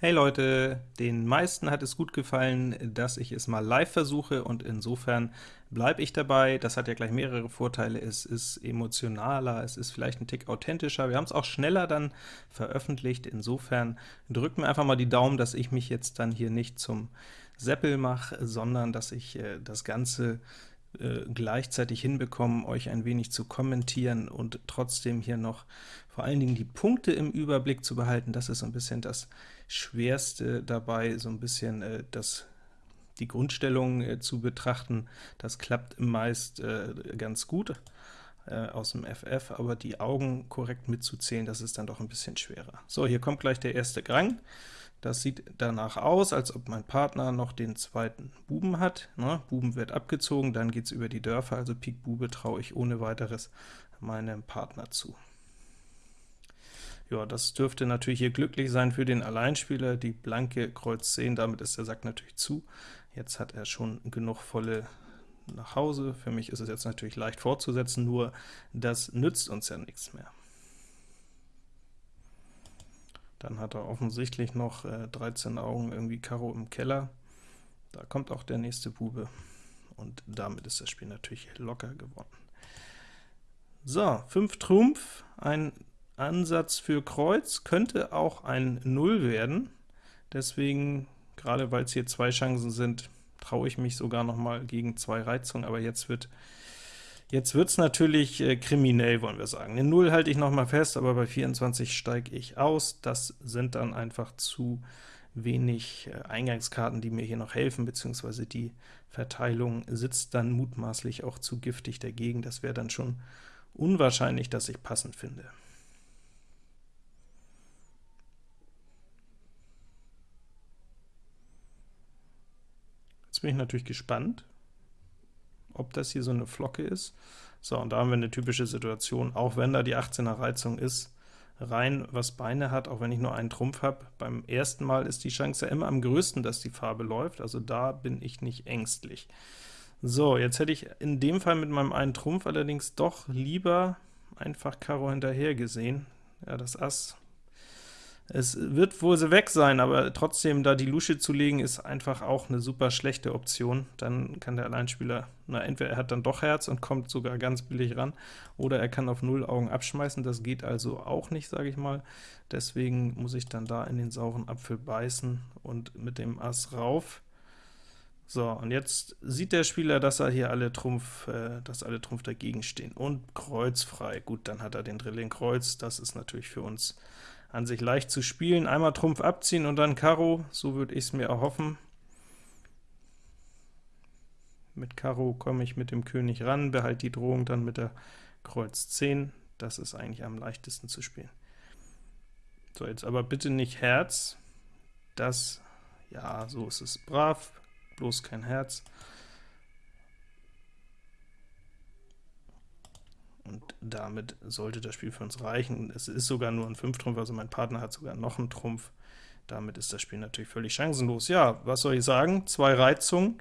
Hey Leute, den meisten hat es gut gefallen, dass ich es mal live versuche, und insofern bleibe ich dabei. Das hat ja gleich mehrere Vorteile. Es ist emotionaler, es ist vielleicht ein Tick authentischer. Wir haben es auch schneller dann veröffentlicht. Insofern drückt mir einfach mal die Daumen, dass ich mich jetzt dann hier nicht zum Seppel mache, sondern dass ich äh, das Ganze äh, gleichzeitig hinbekommen, euch ein wenig zu kommentieren und trotzdem hier noch vor allen Dingen die Punkte im Überblick zu behalten. Das ist so ein bisschen das Schwerste dabei, so ein bisschen äh, das die Grundstellung äh, zu betrachten. Das klappt meist äh, ganz gut äh, aus dem FF, aber die Augen korrekt mitzuzählen, das ist dann doch ein bisschen schwerer. So, hier kommt gleich der erste Grang. Das sieht danach aus, als ob mein Partner noch den zweiten Buben hat. Ne? Buben wird abgezogen, dann geht es über die Dörfer, also Pik Bube traue ich ohne weiteres meinem Partner zu. Ja, das dürfte natürlich hier glücklich sein für den Alleinspieler, die blanke Kreuz 10, damit ist der Sack natürlich zu. Jetzt hat er schon genug volle nach Hause. Für mich ist es jetzt natürlich leicht fortzusetzen, nur das nützt uns ja nichts mehr. Dann hat er offensichtlich noch äh, 13 Augen irgendwie Karo im Keller. Da kommt auch der nächste Bube, und damit ist das Spiel natürlich locker gewonnen. So, 5 Trumpf, ein Ansatz für Kreuz, könnte auch ein 0 werden, deswegen, gerade weil es hier zwei Chancen sind, traue ich mich sogar noch mal gegen zwei Reizungen, aber jetzt wird Jetzt wird es natürlich äh, kriminell, wollen wir sagen. Eine 0 halte ich noch mal fest, aber bei 24 steige ich aus. Das sind dann einfach zu wenig äh, Eingangskarten, die mir hier noch helfen, beziehungsweise die Verteilung sitzt dann mutmaßlich auch zu giftig dagegen. Das wäre dann schon unwahrscheinlich, dass ich passend finde. Jetzt bin ich natürlich gespannt, ob das hier so eine Flocke ist. So, und da haben wir eine typische Situation, auch wenn da die 18er Reizung ist, rein was Beine hat, auch wenn ich nur einen Trumpf habe. Beim ersten Mal ist die Chance ja immer am größten, dass die Farbe läuft, also da bin ich nicht ängstlich. So, jetzt hätte ich in dem Fall mit meinem einen Trumpf allerdings doch lieber einfach Karo hinterher gesehen. Ja, das Ass es wird wohl so weg sein, aber trotzdem, da die Lusche zu legen, ist einfach auch eine super schlechte Option. Dann kann der Alleinspieler, na entweder er hat dann doch Herz und kommt sogar ganz billig ran, oder er kann auf null Augen abschmeißen, das geht also auch nicht, sage ich mal. Deswegen muss ich dann da in den sauren Apfel beißen und mit dem Ass rauf. So, und jetzt sieht der Spieler, dass er hier alle Trumpf, äh, dass alle Trumpf dagegen stehen, und Kreuz frei. Gut, dann hat er den Drilling Kreuz, das ist natürlich für uns an sich leicht zu spielen. Einmal Trumpf abziehen und dann Karo, so würde ich es mir erhoffen. Mit Karo komme ich mit dem König ran, behalte die Drohung dann mit der Kreuz 10. Das ist eigentlich am leichtesten zu spielen. So, jetzt aber bitte nicht Herz. Das, ja, so ist es brav, bloß kein Herz. Und damit sollte das Spiel für uns reichen. Es ist sogar nur ein 5-Trumpf, also mein Partner hat sogar noch einen Trumpf. Damit ist das Spiel natürlich völlig chancenlos. Ja, was soll ich sagen? Zwei Reizungen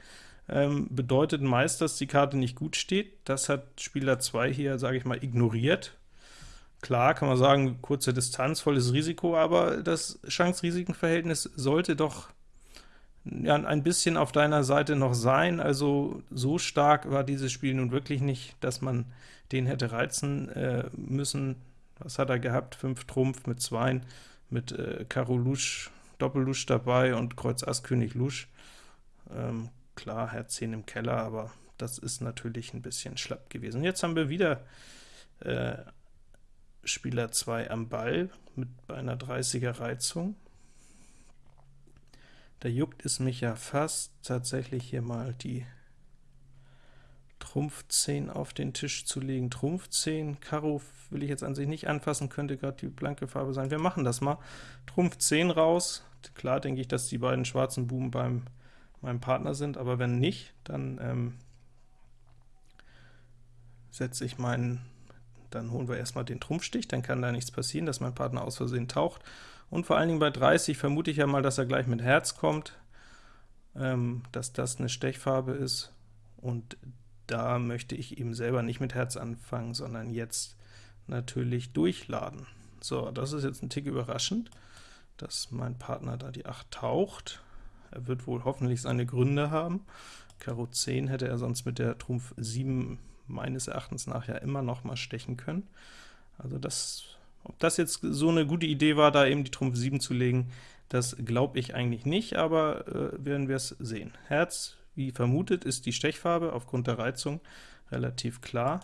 ähm, bedeutet meist, dass die Karte nicht gut steht. Das hat Spieler 2 hier, sage ich mal, ignoriert. Klar kann man sagen, kurze Distanz, volles Risiko, aber das Chance-Risiken-Verhältnis sollte doch ja, ein bisschen auf deiner Seite noch sein, also so stark war dieses Spiel nun wirklich nicht, dass man den hätte reizen äh, müssen. Was hat er gehabt? 5 Trumpf mit 2, mit äh, Karo Lusch, Doppellusch dabei und Kreuz Ass König Lusch. Ähm, klar, Herz 10 im Keller, aber das ist natürlich ein bisschen schlapp gewesen. Jetzt haben wir wieder äh, Spieler 2 am Ball mit einer 30er Reizung. Da juckt es mich ja fast, tatsächlich hier mal die Trumpf 10 auf den Tisch zu legen. Trumpf 10, Karo will ich jetzt an sich nicht anfassen, könnte gerade die blanke Farbe sein. Wir machen das mal. Trumpf 10 raus. Klar denke ich, dass die beiden schwarzen Buben beim meinem Partner sind, aber wenn nicht, dann ähm, setze ich meinen, dann holen wir erstmal den Trumpfstich, dann kann da nichts passieren, dass mein Partner aus Versehen taucht. Und vor allen Dingen bei 30 vermute ich ja mal, dass er gleich mit Herz kommt, ähm, dass das eine Stechfarbe ist, und da möchte ich eben selber nicht mit Herz anfangen, sondern jetzt natürlich durchladen. So, das ist jetzt ein Tick überraschend. dass mein Partner da die 8 taucht. Er wird wohl hoffentlich seine Gründe haben. Karo 10 hätte er sonst mit der Trumpf 7 meines Erachtens nach ja immer noch mal stechen können. Also das, ob das jetzt so eine gute Idee war, da eben die Trumpf 7 zu legen, das glaube ich eigentlich nicht, aber äh, werden wir es sehen. Herz, wie vermutet, ist die Stechfarbe aufgrund der Reizung relativ klar.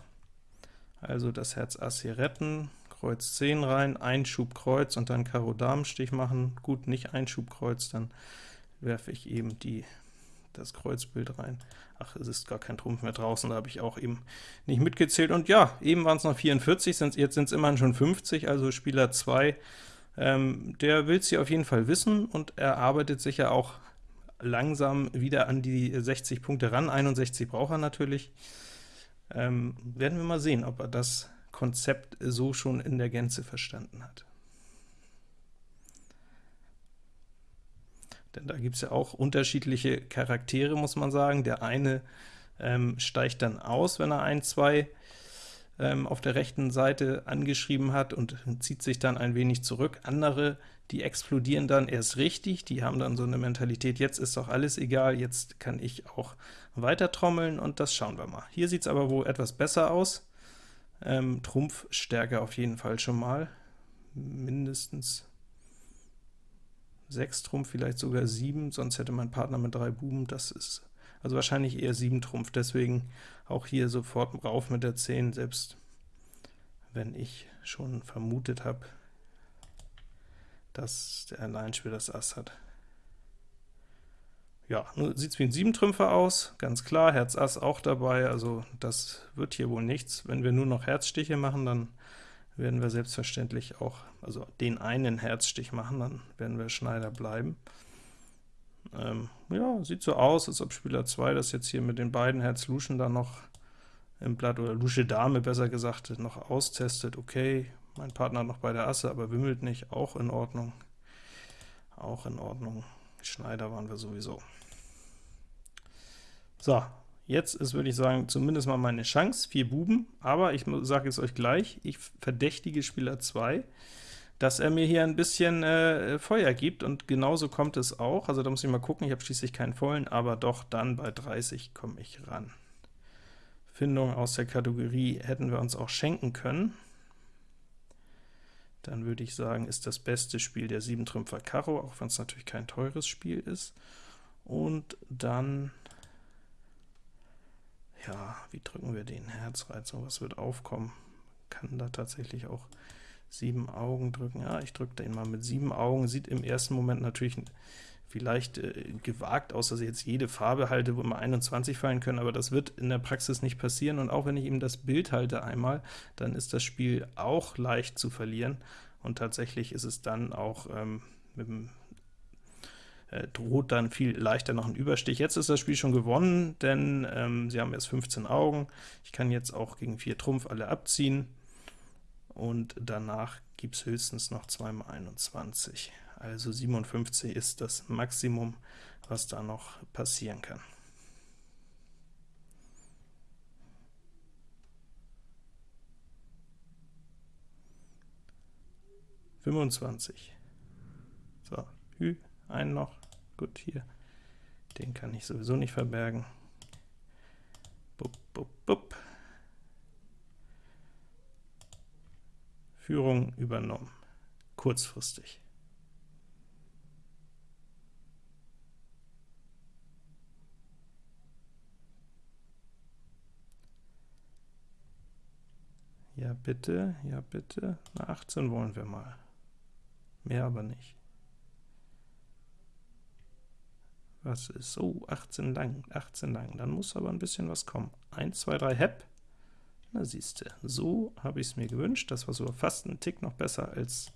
Also das Herz Ass hier retten, Kreuz 10 rein, Einschub Kreuz und dann Karo Damenstich machen. Gut, nicht Einschub Kreuz, dann werfe ich eben die, das Kreuzbild rein. Ach, es ist gar kein Trumpf mehr draußen, da habe ich auch eben nicht mitgezählt. Und ja, eben waren es noch 44, sind, jetzt sind es immerhin schon 50, also Spieler 2, ähm, der will sie auf jeden Fall wissen, und er arbeitet sich ja auch langsam wieder an die 60 Punkte ran, 61 braucht er natürlich. Ähm, werden wir mal sehen, ob er das Konzept so schon in der Gänze verstanden hat. Denn da gibt es ja auch unterschiedliche Charaktere, muss man sagen. Der eine ähm, steigt dann aus, wenn er ein, zwei ähm, auf der rechten Seite angeschrieben hat und zieht sich dann ein wenig zurück. Andere, die explodieren dann erst richtig, die haben dann so eine Mentalität, jetzt ist doch alles egal, jetzt kann ich auch weiter trommeln, und das schauen wir mal. Hier sieht es aber wohl etwas besser aus. Ähm, Trumpfstärke auf jeden Fall schon mal, mindestens 6 Trumpf, vielleicht sogar 7, sonst hätte mein Partner mit 3 Buben, das ist also wahrscheinlich eher 7 Trumpf, deswegen auch hier sofort rauf mit der 10, selbst wenn ich schon vermutet habe, dass der Alleinspieler das Ass hat. Ja, nun sieht es wie ein 7-Trümpfer aus, ganz klar, Herz Ass auch dabei, also das wird hier wohl nichts. Wenn wir nur noch Herzstiche machen, dann werden wir selbstverständlich auch, also den einen Herzstich machen, dann werden wir Schneider bleiben. Ähm, ja, sieht so aus, als ob Spieler 2 das jetzt hier mit den beiden Herz-Luschen dann noch im Blatt, oder Lusche Dame besser gesagt, noch austestet. Okay, mein Partner noch beide Asse, aber wimmelt nicht, auch in Ordnung. Auch in Ordnung. Schneider waren wir sowieso. So, Jetzt ist, würde ich sagen, zumindest mal meine Chance, vier Buben, aber ich sage es euch gleich, ich verdächtige Spieler 2, dass er mir hier ein bisschen äh, Feuer gibt, und genauso kommt es auch, also da muss ich mal gucken, ich habe schließlich keinen vollen, aber doch dann bei 30 komme ich ran. Findung aus der Kategorie hätten wir uns auch schenken können. Dann würde ich sagen, ist das beste Spiel der 7 Trümpfer Karo, auch wenn es natürlich kein teures Spiel ist. Und dann wie drücken wir den Herzreizung? Was wird aufkommen? Kann da tatsächlich auch sieben Augen drücken. Ja, ich drücke den mal mit sieben Augen. Sieht im ersten Moment natürlich vielleicht äh, gewagt aus, dass ich jetzt jede Farbe halte, wo immer 21 fallen können, aber das wird in der Praxis nicht passieren, und auch wenn ich ihm das Bild halte einmal, dann ist das Spiel auch leicht zu verlieren, und tatsächlich ist es dann auch ähm, mit dem droht dann viel leichter noch ein Überstich. Jetzt ist das Spiel schon gewonnen, denn ähm, sie haben erst 15 Augen. Ich kann jetzt auch gegen 4 Trumpf alle abziehen, und danach gibt es höchstens noch 2 mal 21. Also 57 ist das Maximum, was da noch passieren kann. Fünfundzwanzig. So, Hü, einen noch. Gut, hier. Den kann ich sowieso nicht verbergen. Bup, bup, bup. Führung übernommen. Kurzfristig. Ja bitte, ja bitte, na 18 wollen wir mal. Mehr aber nicht. Was ist so? Oh, 18 lang, 18 lang. Dann muss aber ein bisschen was kommen. 1, 2, 3, Hepp. Na siehste, so habe ich es mir gewünscht. Das war sogar fast ein Tick noch besser als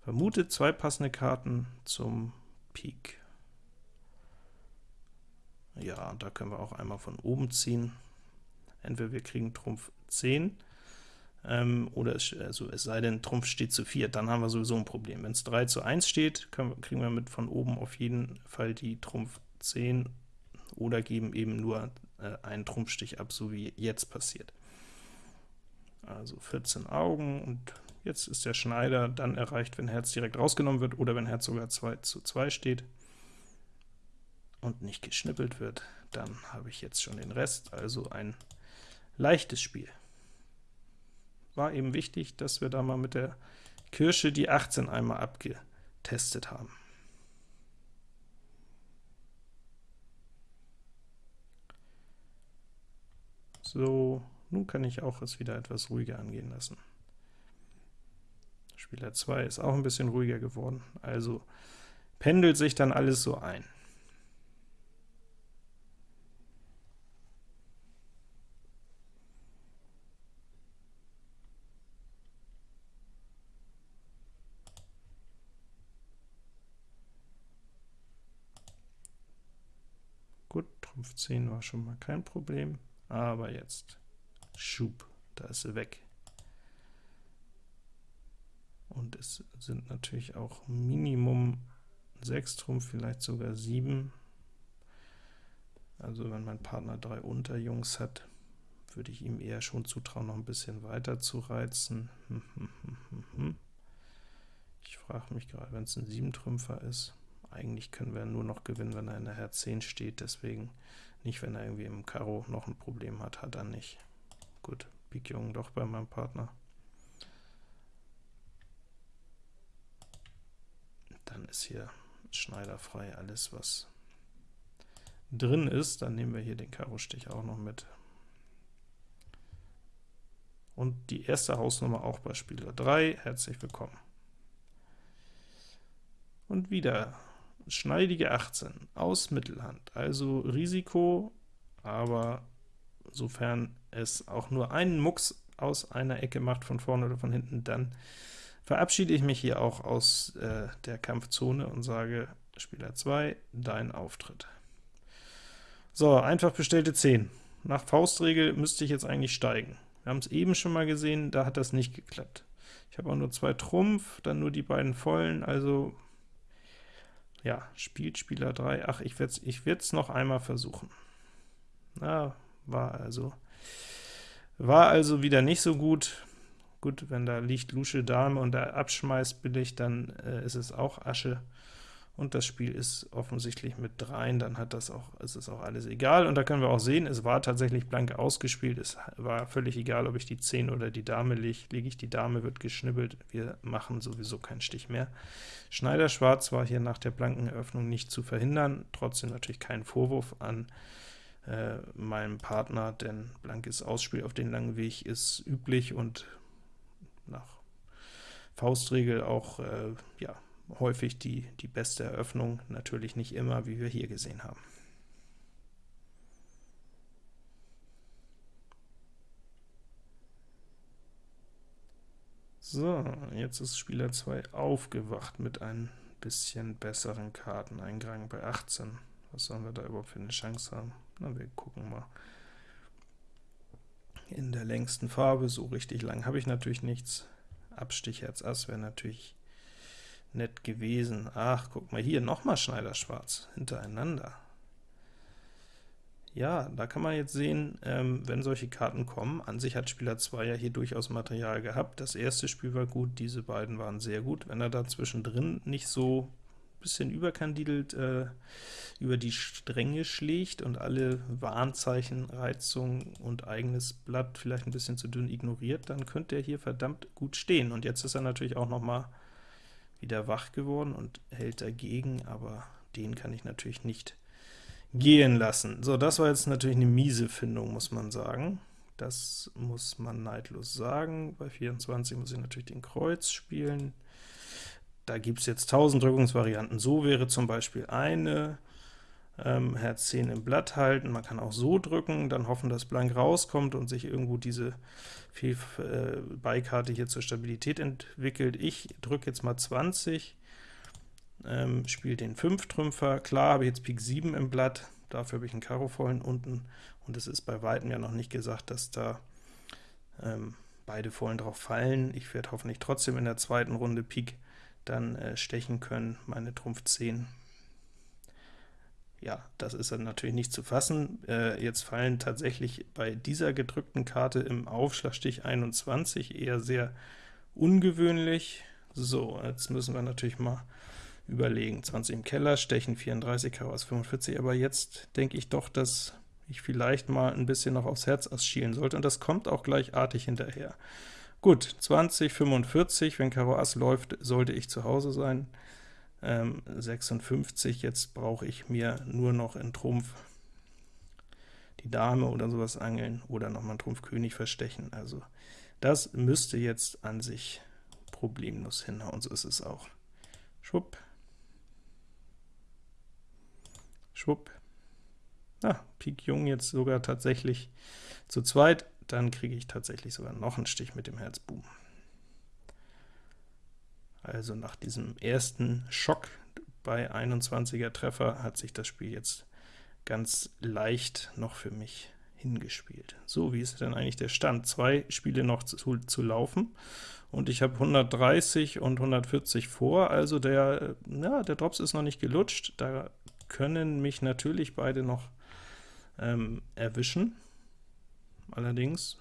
vermutet. Zwei passende Karten zum Pik. Ja, da können wir auch einmal von oben ziehen. Entweder wir kriegen Trumpf 10, ähm, oder es, also es sei denn, Trumpf steht zu 4, dann haben wir sowieso ein Problem. Wenn es 3 zu 1 steht, können, kriegen wir mit von oben auf jeden Fall die Trumpf 10 oder geben eben nur äh, einen Trumpfstich ab, so wie jetzt passiert. Also 14 Augen, und Jetzt ist der Schneider dann erreicht, wenn Herz direkt rausgenommen wird oder wenn Herz sogar 2 zu 2 steht und nicht geschnippelt wird, dann habe ich jetzt schon den Rest, also ein leichtes Spiel. War eben wichtig, dass wir da mal mit der Kirsche die 18 einmal abgetestet haben. So, nun kann ich auch es wieder etwas ruhiger angehen lassen. Spieler 2 ist auch ein bisschen ruhiger geworden, also pendelt sich dann alles so ein. Gut, Trumpf 10 war schon mal kein Problem, aber jetzt Schub, da ist sie weg. Und es sind natürlich auch Minimum 6 Trumpf, vielleicht sogar 7. Also wenn mein Partner drei Unterjungs hat, würde ich ihm eher schon zutrauen, noch ein bisschen weiter zu reizen. Ich frage mich gerade, wenn es ein 7-Trümpfer ist, eigentlich können wir nur noch gewinnen, wenn er in der Herz 10 steht, deswegen nicht, wenn er irgendwie im Karo noch ein Problem hat, hat er nicht. Gut, Pik Jungen doch bei meinem Partner. Dann ist hier schneiderfrei alles, was drin ist. Dann nehmen wir hier den Karo-Stich auch noch mit. Und die erste Hausnummer auch bei Spieler 3. Herzlich willkommen. Und wieder schneidige 18 aus Mittelhand, also Risiko, aber sofern es auch nur einen Mucks aus einer Ecke macht, von vorne oder von hinten, dann verabschiede ich mich hier auch aus äh, der Kampfzone und sage, Spieler 2, dein Auftritt. So, einfach bestellte 10. Nach Faustregel müsste ich jetzt eigentlich steigen. Wir haben es eben schon mal gesehen, da hat das nicht geklappt. Ich habe auch nur zwei Trumpf, dann nur die beiden Vollen, also ja, spielt Spieler 3. Ach, ich werde es ich noch einmal versuchen. Na, war also, war also wieder nicht so gut. Gut, wenn da liegt Lusche Dame und er abschmeißt billig, dann äh, ist es auch Asche und das Spiel ist offensichtlich mit dreien, dann hat das auch, ist es auch alles egal. Und da können wir auch sehen, es war tatsächlich blank ausgespielt, es war völlig egal, ob ich die 10 oder die Dame lege. Lege ich die Dame, wird geschnibbelt, wir machen sowieso keinen Stich mehr. Schneider Schwarz war hier nach der blanken Eröffnung nicht zu verhindern, trotzdem natürlich kein Vorwurf an äh, meinem Partner, denn blankes Ausspiel auf den langen Weg ist üblich und nach Faustregel auch äh, ja, häufig die, die beste Eröffnung, natürlich nicht immer, wie wir hier gesehen haben. So, jetzt ist Spieler 2 aufgewacht mit ein bisschen besseren Karten. Eingang bei 18. Was sollen wir da überhaupt für eine Chance haben? Na, wir gucken mal. In der längsten Farbe, so richtig lang habe ich natürlich nichts. Abstich Herz Ass wäre natürlich nett gewesen. Ach, guck mal hier, nochmal Schneider-Schwarz hintereinander. Ja, da kann man jetzt sehen, ähm, wenn solche Karten kommen, an sich hat Spieler 2 ja hier durchaus Material gehabt. Das erste Spiel war gut, diese beiden waren sehr gut. Wenn er da zwischendrin nicht so ein bisschen überkandidelt äh, über die Stränge schlägt und alle Warnzeichen, Reizung und eigenes Blatt vielleicht ein bisschen zu dünn ignoriert, dann könnte er hier verdammt gut stehen. Und jetzt ist er natürlich auch noch mal wieder wach geworden und hält dagegen, aber den kann ich natürlich nicht gehen lassen. So, das war jetzt natürlich eine miese Findung, muss man sagen. Das muss man neidlos sagen. Bei 24 muss ich natürlich den Kreuz spielen. Da gibt es jetzt tausend Drückungsvarianten. So wäre zum Beispiel eine, ähm, Herz 10 im Blatt halten. Man kann auch so drücken, dann hoffen, dass blank rauskommt und sich irgendwo diese äh, Beikarte hier zur Stabilität entwickelt. Ich drücke jetzt mal 20, ähm, spiele den 5-Trümpfer. Klar habe ich jetzt Pik 7 im Blatt, dafür habe ich einen Karo vollen unten, und es ist bei Weitem ja noch nicht gesagt, dass da ähm, beide Vollen drauf fallen. Ich werde hoffentlich trotzdem in der zweiten Runde Pik dann äh, stechen können, meine Trumpf 10 ja, das ist dann natürlich nicht zu fassen. Äh, jetzt fallen tatsächlich bei dieser gedrückten Karte im Aufschlagstich 21 eher sehr ungewöhnlich. So, jetzt müssen wir natürlich mal überlegen. 20 im Keller, Stechen 34, Karo Ass 45, aber jetzt denke ich doch, dass ich vielleicht mal ein bisschen noch aufs Herz schielen sollte, und das kommt auch gleichartig hinterher. Gut, 20, 45, wenn Karo Ass läuft, sollte ich zu Hause sein. Ähm, 56, jetzt brauche ich mir nur noch in Trumpf die Dame oder sowas angeln oder nochmal einen Trumpf König verstechen. Also das müsste jetzt an sich problemlos hinhauen, so ist es auch. Schwupp. Schwupp. Ah, Pik Jung jetzt sogar tatsächlich zu zweit, dann kriege ich tatsächlich sogar noch einen Stich mit dem Herz Buben. Also nach diesem ersten Schock bei 21er Treffer hat sich das Spiel jetzt ganz leicht noch für mich hingespielt. So, wie ist denn eigentlich der Stand? Zwei Spiele noch zu, zu laufen, und ich habe 130 und 140 vor, also der, ja, der Drops ist noch nicht gelutscht, da können mich natürlich beide noch ähm, erwischen. Allerdings,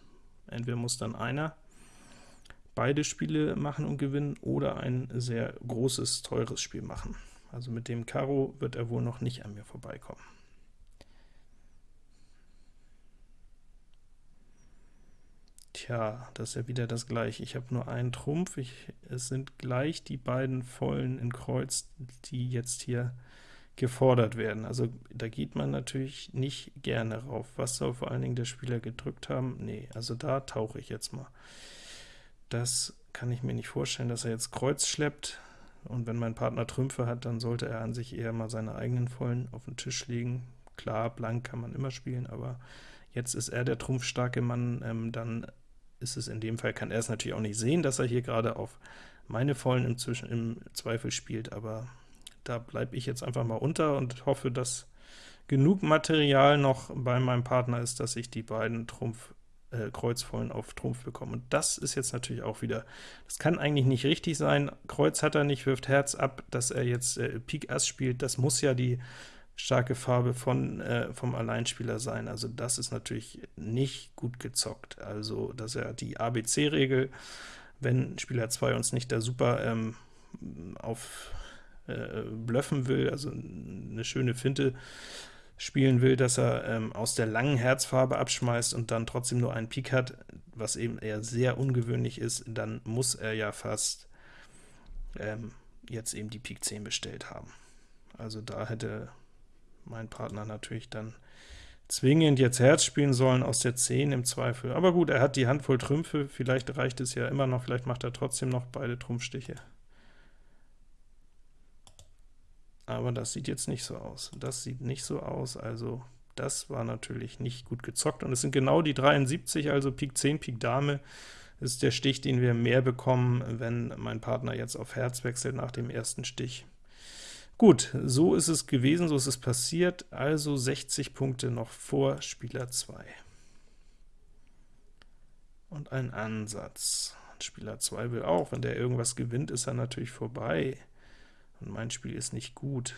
entweder muss dann einer beide Spiele machen und gewinnen, oder ein sehr großes, teures Spiel machen. Also mit dem Karo wird er wohl noch nicht an mir vorbeikommen. Tja, das ist ja wieder das gleiche. Ich habe nur einen Trumpf, ich, es sind gleich die beiden Vollen in Kreuz, die jetzt hier gefordert werden. Also da geht man natürlich nicht gerne rauf. Was soll vor allen Dingen der Spieler gedrückt haben? Nee, also da tauche ich jetzt mal. Das kann ich mir nicht vorstellen, dass er jetzt Kreuz schleppt, und wenn mein Partner Trümpfe hat, dann sollte er an sich eher mal seine eigenen Vollen auf den Tisch legen. Klar, blank kann man immer spielen, aber jetzt ist er der trumpfstarke Mann, ähm, dann ist es in dem Fall, kann er es natürlich auch nicht sehen, dass er hier gerade auf meine Vollen im, Zwischen im Zweifel spielt, aber da bleibe ich jetzt einfach mal unter und hoffe, dass genug Material noch bei meinem Partner ist, dass ich die beiden Trumpf äh, Kreuzvollen auf Trumpf bekomme. Und das ist jetzt natürlich auch wieder, das kann eigentlich nicht richtig sein. Kreuz hat er nicht, wirft Herz ab, dass er jetzt äh, Pik Ass spielt, das muss ja die starke Farbe von, äh, vom Alleinspieler sein. Also das ist natürlich nicht gut gezockt. Also, dass er die ABC-Regel, wenn Spieler 2 uns nicht da super ähm, auf äh, blöffen will, also eine schöne Finte spielen will, dass er ähm, aus der langen Herzfarbe abschmeißt und dann trotzdem nur einen Pik hat, was eben eher sehr ungewöhnlich ist, dann muss er ja fast ähm, jetzt eben die Pik 10 bestellt haben. Also da hätte mein Partner natürlich dann zwingend jetzt Herz spielen sollen aus der 10 im Zweifel. Aber gut, er hat die Handvoll Trümpfe, vielleicht reicht es ja immer noch, vielleicht macht er trotzdem noch beide Trumpfstiche. Aber das sieht jetzt nicht so aus. Das sieht nicht so aus, also das war natürlich nicht gut gezockt, und es sind genau die 73, also Pik 10, Pik Dame, ist der Stich, den wir mehr bekommen, wenn mein Partner jetzt auf Herz wechselt nach dem ersten Stich. Gut, so ist es gewesen, so ist es passiert, also 60 Punkte noch vor Spieler 2. Und ein Ansatz. Spieler 2 will auch, wenn der irgendwas gewinnt, ist er natürlich vorbei und mein Spiel ist nicht gut.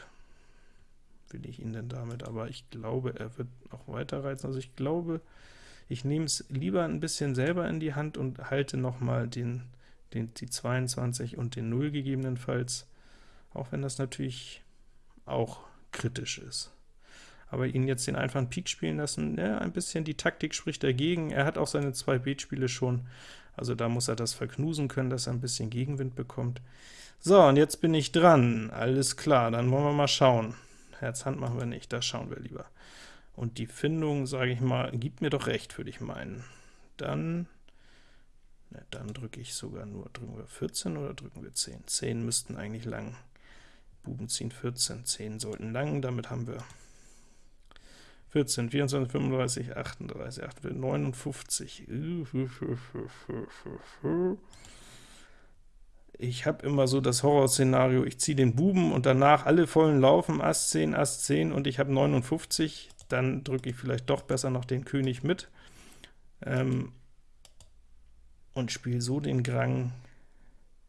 Will ich ihn denn damit? Aber ich glaube, er wird noch weiter reizen. Also ich glaube, ich nehme es lieber ein bisschen selber in die Hand und halte noch mal den, den, die 22 und den 0 gegebenenfalls, auch wenn das natürlich auch kritisch ist. Aber ihn jetzt den einfachen Pik spielen lassen, ja, ein bisschen die Taktik spricht dagegen. Er hat auch seine zwei Beetspiele schon, also da muss er das verknusen können, dass er ein bisschen Gegenwind bekommt. So, und jetzt bin ich dran. Alles klar, dann wollen wir mal schauen. Herz-Hand machen wir nicht, das schauen wir lieber. Und die Findung, sage ich mal, gibt mir doch recht, würde ich meinen. Dann, ne, dann drücke ich sogar nur, drücken wir 14 oder drücken wir 10? 10 müssten eigentlich lang. Buben ziehen 14, 10 sollten lang, damit haben wir 14, 24, 35, 38, 58, 59. Ich habe immer so das Horrorszenario, ich ziehe den Buben und danach alle vollen laufen, Ass 10, Ass 10 und ich habe 59, dann drücke ich vielleicht doch besser noch den König mit ähm, und spiele so den Grang.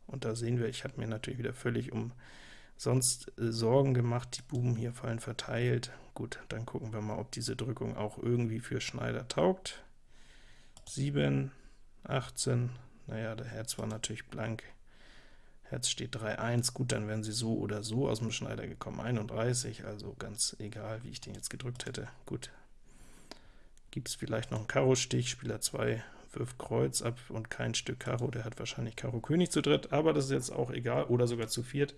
Und da sehen wir, ich habe mir natürlich wieder völlig um sonst äh, Sorgen gemacht, die Buben hier fallen verteilt. Gut, dann gucken wir mal, ob diese Drückung auch irgendwie für Schneider taugt. 7, 18, naja, der Herz war natürlich blank. Herz steht 3-1, gut, dann wären sie so oder so aus dem Schneider gekommen. 31, also ganz egal, wie ich den jetzt gedrückt hätte. Gut, gibt es vielleicht noch einen Karo-Stich, Spieler 2 wirft Kreuz ab und kein Stück Karo, der hat wahrscheinlich Karo König zu dritt, aber das ist jetzt auch egal, oder sogar zu viert.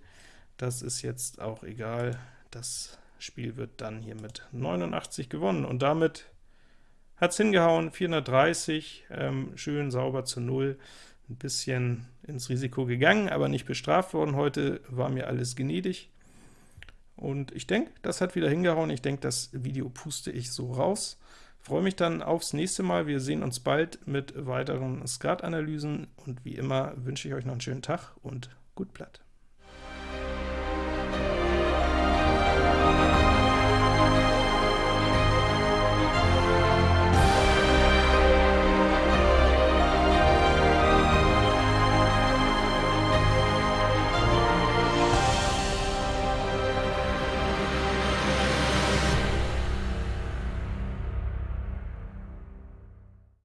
Das ist jetzt auch egal, das Spiel wird dann hier mit 89 gewonnen, und damit hat es hingehauen, 430, ähm, schön sauber zu 0, ein bisschen ins Risiko gegangen, aber nicht bestraft worden. Heute war mir alles gnädig, und ich denke, das hat wieder hingehauen. Ich denke, das Video puste ich so raus. Freue mich dann aufs nächste Mal. Wir sehen uns bald mit weiteren Skatanalysen, und wie immer wünsche ich euch noch einen schönen Tag und gut Blatt.